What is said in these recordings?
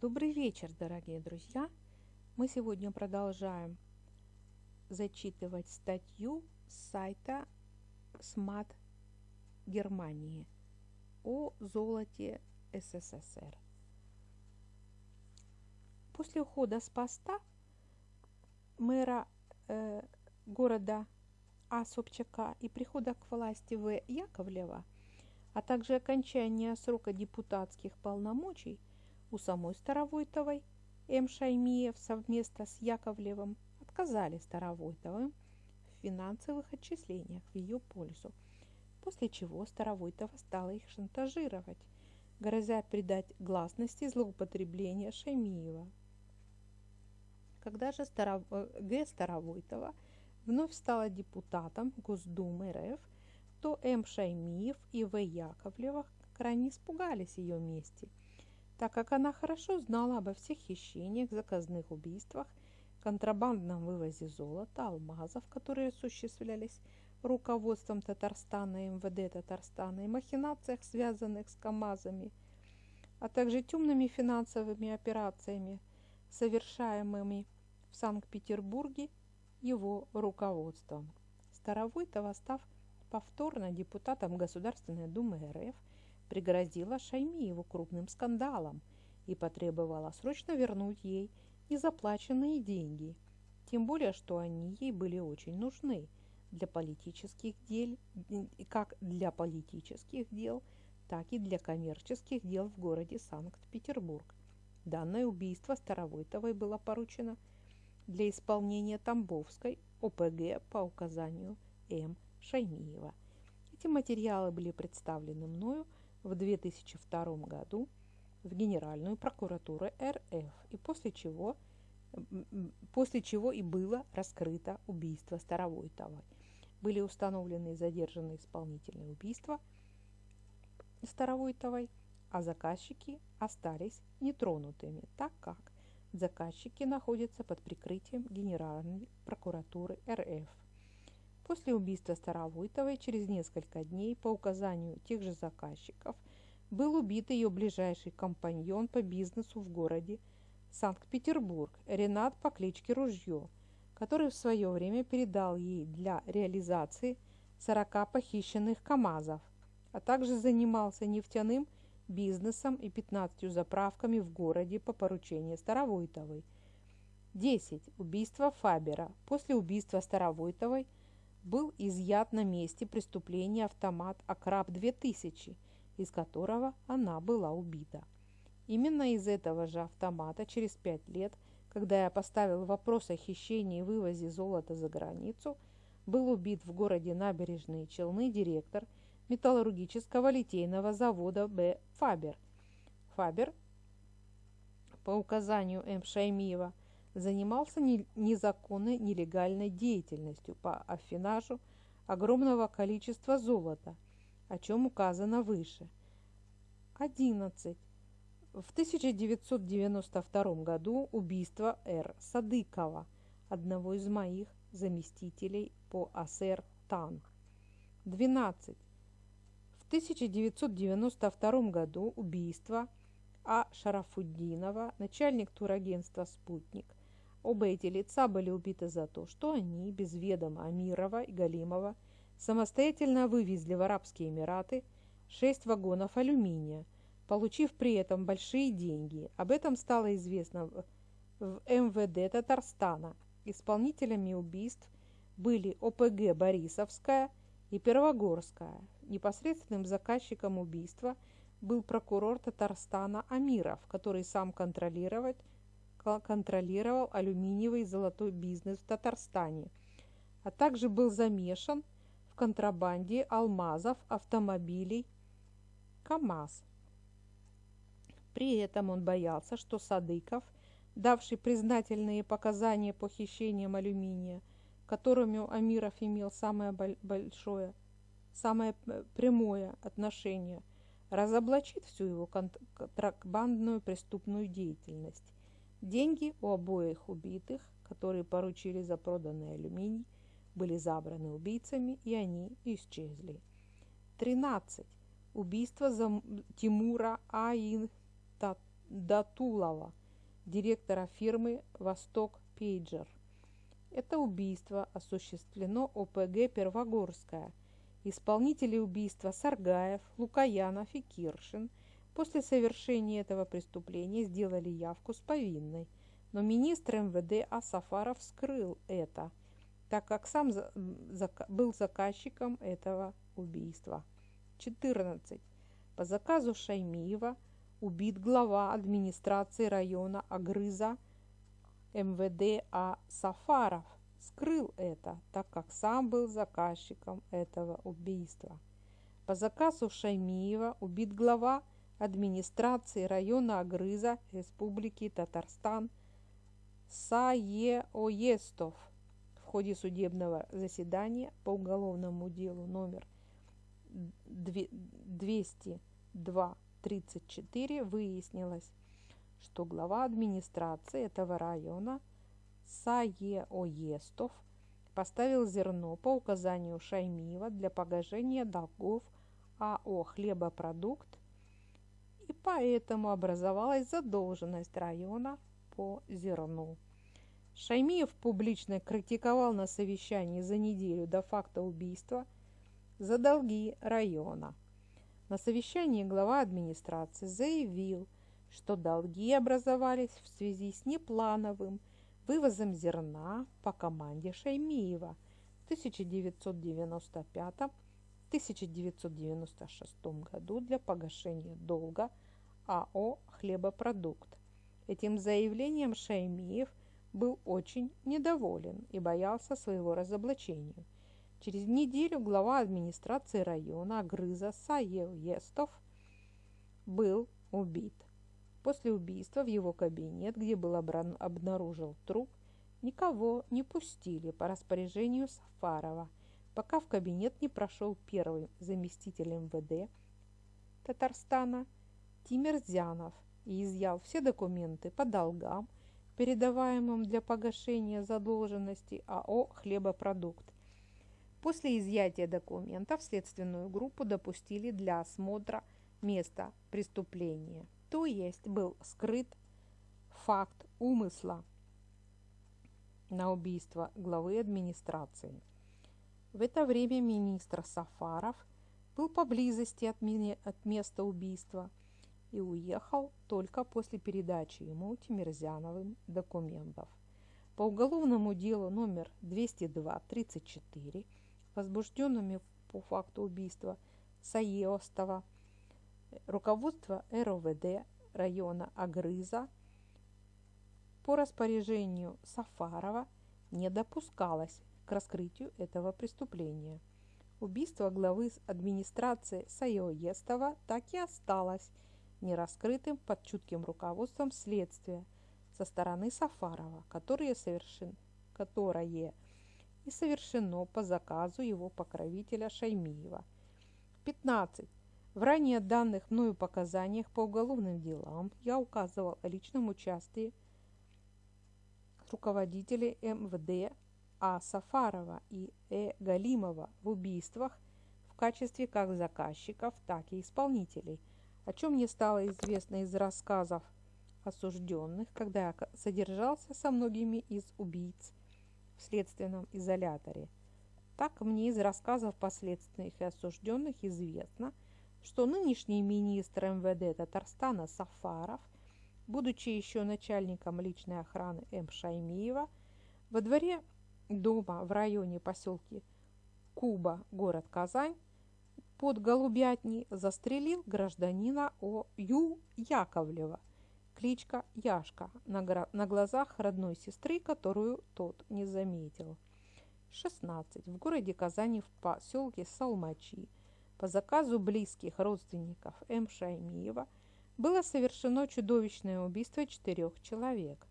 Добрый вечер, дорогие друзья! Мы сегодня продолжаем зачитывать статью с сайта СМАТ Германии о золоте СССР. После ухода с поста мэра э, города А. Собчака и прихода к власти В. Яковлева, а также окончания срока депутатских полномочий – у самой Старовойтовой М. Шаймиев совместно с Яковлевым отказали Старовойтовым в финансовых отчислениях в ее пользу, после чего Старовойтова стала их шантажировать, грозя придать гласности злоупотребления Шаймиева. Когда же Старов... Э, Г. Старовойтова вновь стала депутатом Госдумы РФ, то М. Шаймиев и В. Яковлева крайне испугались ее мести – так как она хорошо знала обо всех хищениях, заказных убийствах, контрабандном вывозе золота, алмазов, которые осуществлялись руководством Татарстана и МВД Татарстана, и махинациях, связанных с КАМАЗами, а также темными финансовыми операциями, совершаемыми в Санкт-Петербурге его руководством. Старовойтова, став повторно депутатом Государственной Думы РФ, пригрозила Шаймиеву крупным скандалом и потребовала срочно вернуть ей незаплаченные деньги, тем более, что они ей были очень нужны для политических дел, как для политических дел, так и для коммерческих дел в городе Санкт-Петербург. Данное убийство Старовойтовой было поручено для исполнения Тамбовской ОПГ по указанию М. Шаймиева. Эти материалы были представлены мною в 2002 году в Генеральную прокуратуру РФ, и после чего, после чего и было раскрыто убийство Старовойтовой. Были установлены и задержаны исполнительные убийства Старовойтовой, а заказчики остались нетронутыми, так как заказчики находятся под прикрытием Генеральной прокуратуры РФ. После убийства Старовойтовой через несколько дней по указанию тех же заказчиков был убит ее ближайший компаньон по бизнесу в городе Санкт-Петербург Ренат по кличке Ружье, который в свое время передал ей для реализации 40 похищенных КАМАЗов, а также занимался нефтяным бизнесом и 15 заправками в городе по поручению Старовойтовой. 10. Убийство Фабера. После убийства Старовойтовой – был изъят на месте преступления автомат «Акраб-2000», из которого она была убита. Именно из этого же автомата через пять лет, когда я поставил вопрос о хищении и вывозе золота за границу, был убит в городе Набережные Челны директор металлургического литейного завода Б. Фабер. Фабер по указанию М. Шаймиева – занимался незаконной нелегальной деятельностью по афинажу огромного количества золота, о чем указано выше. 11. В 1992 году убийство Р. Садыкова, одного из моих заместителей по АСР ТАН. 12. В 1992 году убийство А. Шарафуддинова, начальник турагентства «Спутник», Оба эти лица были убиты за то, что они, без ведома Амирова и Галимова, самостоятельно вывезли в Арабские Эмираты шесть вагонов алюминия, получив при этом большие деньги. Об этом стало известно в МВД Татарстана. Исполнителями убийств были ОПГ «Борисовская» и «Первогорская». Непосредственным заказчиком убийства был прокурор Татарстана Амиров, который сам контролировать контролировал алюминиевый и золотой бизнес в Татарстане, а также был замешан в контрабанде алмазов, автомобилей КАМАЗ. При этом он боялся, что Садыков, давший признательные показания по хищениям алюминия, которыми Амиров имел самое большое, самое э, прямое отношение, разоблачит всю его контрабандную преступную деятельность Деньги у обоих убитых, которые поручили за проданный алюминий, были забраны убийцами, и они исчезли. 13. Убийство Тимура Аин Датулова, директора фирмы «Восток Пейджер». Это убийство осуществлено ОПГ «Первогорская». Исполнители убийства Саргаев, Лукаянов и Киршин после совершения этого преступления сделали явку с повинной, но министр МВД Асафаров скрыл это, так как сам был заказчиком этого убийства. 14. По заказу Шаймиева убит глава администрации района Агрыза МВД А. Сафаров скрыл это, так как сам был заказчиком этого убийства. По заказу Шаймиева убит глава администрации района Агрыза Республики Татарстан Саеоестов в ходе судебного заседания по уголовному делу номер 202-34 выяснилось, что глава администрации этого района Саеоестов поставил зерно по указанию Шаймиева для погашения долгов АО «Хлебопродукт» и поэтому образовалась задолженность района по зерну. Шаймиев публично критиковал на совещании за неделю до факта убийства за долги района. На совещании глава администрации заявил, что долги образовались в связи с неплановым вывозом зерна по команде Шаймиева в 1995-1996 году для погашения долга АО «Хлебопродукт». Этим заявлением Шаймиев был очень недоволен и боялся своего разоблачения. Через неделю глава администрации района Агрыза Саев Естов был убит. После убийства в его кабинет, где был обнаружен труп, никого не пустили по распоряжению Сафарова, пока в кабинет не прошел первый заместитель МВД Татарстана Тимирзянов и изъял все документы по долгам, передаваемым для погашения задолженности АО «Хлебопродукт». После изъятия документов следственную группу допустили для осмотра места преступления то есть был скрыт факт умысла на убийство главы администрации. В это время министр Сафаров был поблизости от, от места убийства и уехал только после передачи ему Тимирзяновым документов. По уголовному делу номер 202-34, возбужденными по факту убийства Саеостова, руководство РОВД района Агрыза по распоряжению Сафарова не допускалось к раскрытию этого преступления. Убийство главы администрации Сайоестова так и осталось нераскрытым под чутким руководством следствия со стороны Сафарова, которое, совершен... которое и совершено по заказу его покровителя Шаймиева. 15. В ранее данных мною показаниях по уголовным делам я указывал о личном участии руководителей МВД А. Сафарова и Э. Галимова в убийствах в качестве как заказчиков, так и исполнителей, о чем мне стало известно из рассказов осужденных, когда я содержался со многими из убийц в следственном изоляторе. Так мне из рассказов последственных и осужденных известно – что нынешний министр МВД Татарстана Сафаров, будучи еще начальником личной охраны М. Шаймиева, во дворе дома в районе поселки Куба, город Казань, под Голубятней застрелил гражданина О. Ю. Яковлева, кличка Яшка, на, на глазах родной сестры, которую тот не заметил. 16. В городе Казани в поселке Салмачи – по заказу близких родственников М. Шаймиева было совершено чудовищное убийство четырех человек.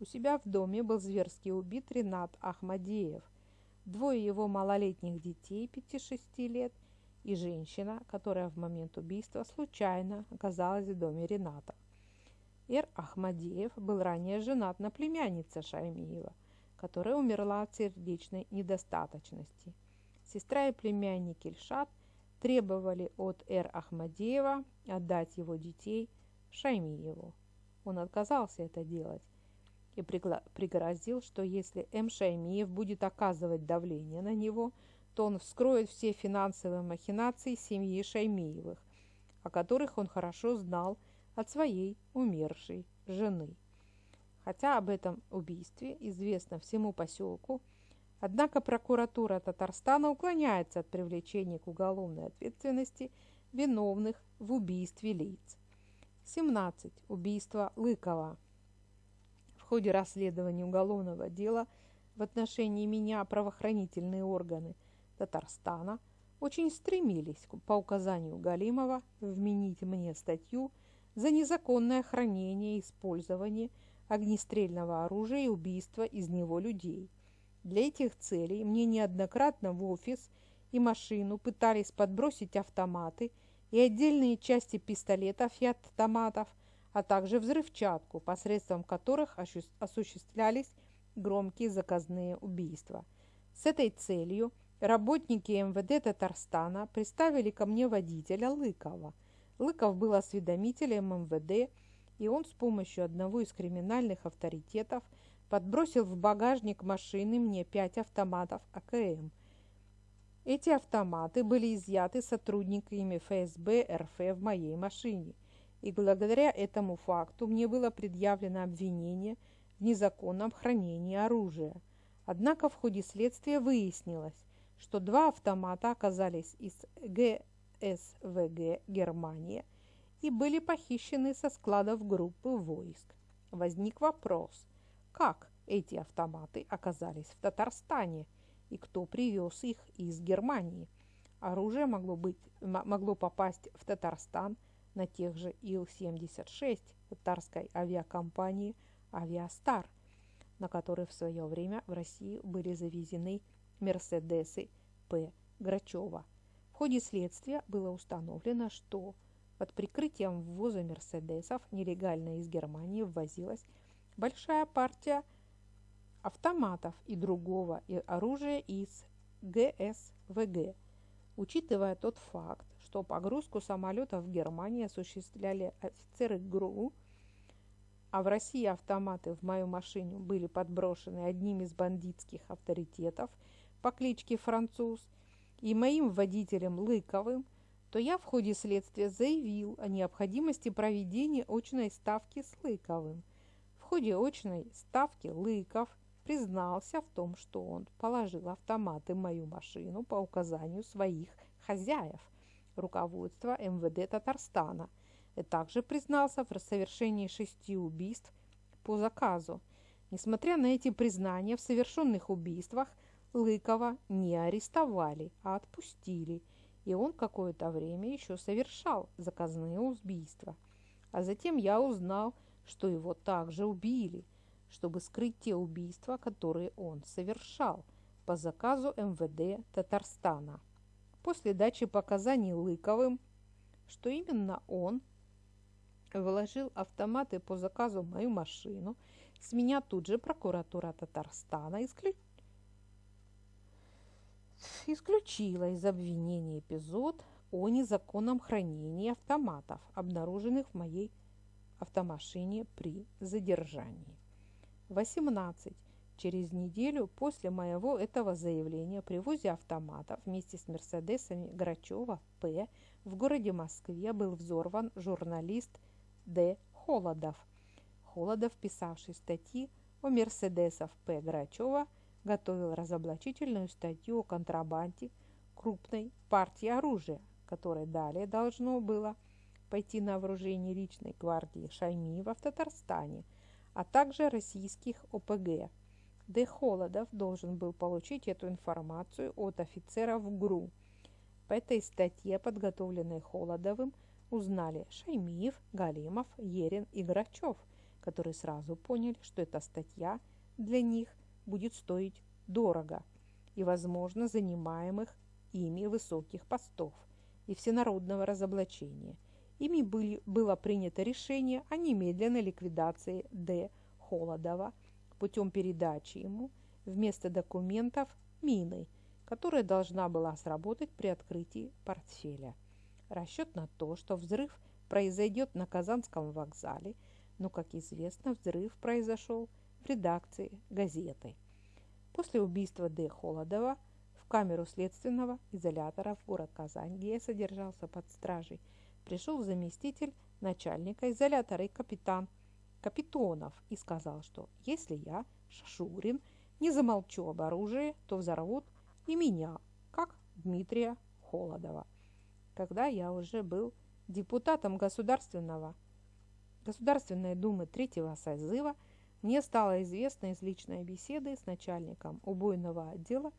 У себя в доме был зверски убит Ренат Ахмадеев, двое его малолетних детей 5-6 лет и женщина, которая в момент убийства случайно оказалась в доме Рената. Эр Ахмадеев был ранее женат на племяннице Шаймиева, которая умерла от сердечной недостаточности. Сестра и племянник Ильшат требовали от Эр Ахмадеева отдать его детей Шаймиеву. он отказался это делать и пригрозил, что если М. Шаймиев будет оказывать давление на него, то он вскроет все финансовые махинации семьи Шаймиевых, о которых он хорошо знал от своей умершей жены. Хотя об этом убийстве известно всему поселку, однако прокуратура Татарстана уклоняется от привлечения к уголовной ответственности виновных в убийстве лиц. 17. Убийство Лыкова. Ходе расследования уголовного дела в отношении меня правоохранительные органы Татарстана очень стремились по указанию Галимова вменить мне статью за незаконное хранение и использование огнестрельного оружия и убийство из него людей. Для этих целей мне неоднократно в офис и машину пытались подбросить автоматы – и отдельные части пистолетов и автоматов, а также взрывчатку, посредством которых осуществлялись громкие заказные убийства. С этой целью работники МВД Татарстана представили ко мне водителя Лыкова. Лыков был осведомителем МВД, и он с помощью одного из криминальных авторитетов подбросил в багажник машины мне пять автоматов АКМ – эти автоматы были изъяты сотрудниками ФСБ РФ в моей машине, и благодаря этому факту мне было предъявлено обвинение в незаконном хранении оружия. Однако в ходе следствия выяснилось, что два автомата оказались из ГСВГ Германия и были похищены со складов группы войск. Возник вопрос, как эти автоматы оказались в Татарстане – и кто привез их из Германии. Оружие могло, быть, могло попасть в Татарстан на тех же Ил-76 татарской авиакомпании «Авиастар», на которые в свое время в России были завезены «Мерседесы» П. Грачева. В ходе следствия было установлено, что под прикрытием ввоза «Мерседесов» нелегально из Германии ввозилась большая партия автоматов и другого оружия из ГСВГ. Учитывая тот факт, что погрузку самолетов в Германии осуществляли офицеры ГРУ, а в России автоматы в мою машину были подброшены одним из бандитских авторитетов по кличке Француз и моим водителем Лыковым, то я в ходе следствия заявил о необходимости проведения очной ставки с Лыковым. В ходе очной ставки Лыков признался в том, что он положил автоматы в мою машину по указанию своих хозяев, руководства МВД Татарстана, также признался в совершении шести убийств по заказу. Несмотря на эти признания в совершенных убийствах, Лыкова не арестовали, а отпустили, и он какое-то время еще совершал заказные убийства. А затем я узнал, что его также убили – чтобы скрыть те убийства, которые он совершал по заказу МВД Татарстана. После дачи показаний Лыковым, что именно он вложил автоматы по заказу в мою машину, с меня тут же прокуратура Татарстана исключ... исключила из обвинения эпизод о незаконном хранении автоматов, обнаруженных в моей автомашине при задержании. 18. Через неделю после моего этого заявления при ввозе автоматов вместе с Мерседесами Грачева П. в городе Москве был взорван журналист Д. Холодов. Холодов, писавший статьи о Мерседесах П. Грачева, готовил разоблачительную статью о контрабанде крупной партии оружия, которое далее должно было пойти на вооружение личной гвардии Шаймиева в Татарстане – а также российских ОПГ. Д. Холодов должен был получить эту информацию от офицеров ГРУ. По этой статье, подготовленной Холодовым, узнали Шаймиев, Галимов, Ерин и Грачев, которые сразу поняли, что эта статья для них будет стоить дорого и, возможно, занимаемых ими высоких постов и всенародного разоблачения – Ими были, было принято решение о немедленной ликвидации Д. Холодова путем передачи ему вместо документов мины, которая должна была сработать при открытии портфеля. Расчет на то, что взрыв произойдет на Казанском вокзале, но, как известно, взрыв произошел в редакции газеты. После убийства Д. Холодова в камеру следственного изолятора в город Казань, где я содержался под стражей, пришел заместитель начальника изолятора и капитан Капитонов и сказал, что если я, Шашурин, не замолчу об оружии, то взорвут и меня, как Дмитрия Холодова. Когда я уже был депутатом Государственного, Государственной Думы третьего созыва, мне стало известно из личной беседы с начальником убойного отдела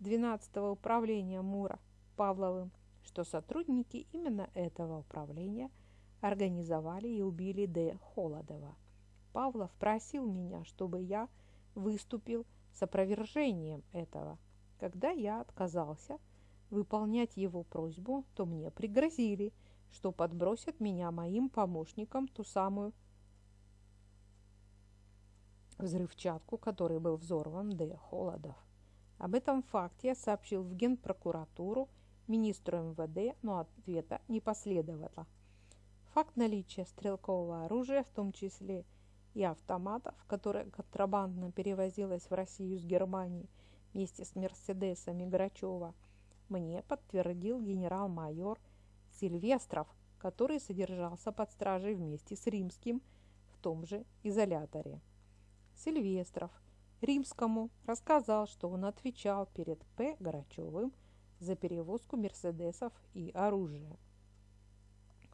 12-го управления МУРа Павловым, что сотрудники именно этого управления организовали и убили Д. Холодова. Павлов просил меня, чтобы я выступил с опровержением этого. Когда я отказался выполнять его просьбу, то мне пригрозили, что подбросят меня моим помощникам ту самую взрывчатку, который был взорван Д. Холодов. Об этом факте я сообщил в Генпрокуратуру министру МВД, но ответа не последовало. Факт наличия стрелкового оружия, в том числе и автоматов, которое контрабандно перевозилось в Россию с Германии вместе с Мерседесами Грачева, мне подтвердил генерал-майор Сильвестров, который содержался под стражей вместе с Римским в том же изоляторе. Сильвестров Римскому рассказал, что он отвечал перед П. Грачевым за перевозку мерседесов и оружия.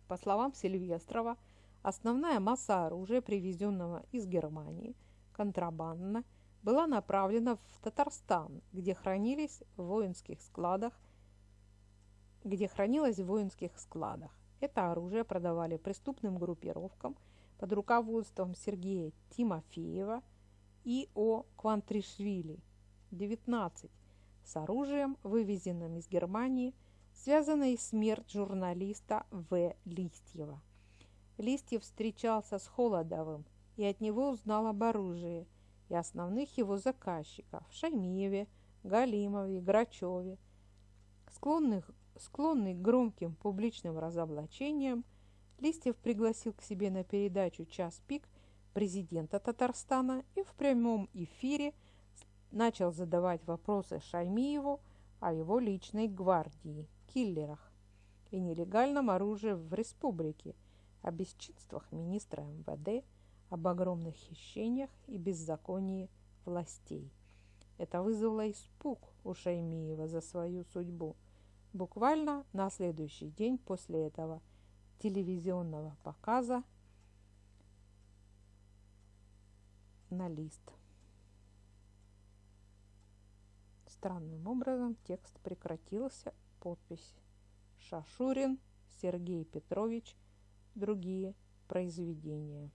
По словам Сильвестрова, основная масса оружия, привезенного из Германии контрабандно, была направлена в Татарстан, где хранились в воинских складах, где хранилось в воинских складах. Это оружие продавали преступным группировкам под руководством Сергея Тимофеева и О. Квантришвили. 19. С оружием, вывезенным из Германии, связанной смерть журналиста В. Листьева. Листьев встречался с Холодовым и от него узнал об оружии и основных его заказчиков – Шаймиеве, Галимове, Грачеве. Склонных, склонный к громким публичным разоблачениям, Листьев пригласил к себе на передачу «Час пик» президента Татарстана и в прямом эфире начал задавать вопросы Шаймиеву о его личной гвардии, киллерах и нелегальном оружии в республике, о бесчинствах министра МВД, об огромных хищениях и беззаконии властей. Это вызвало испуг у Шаймиева за свою судьбу. Буквально на следующий день после этого телевизионного показа на лист. Странным образом текст прекратился, подпись Шашурин Сергей Петрович, другие произведения.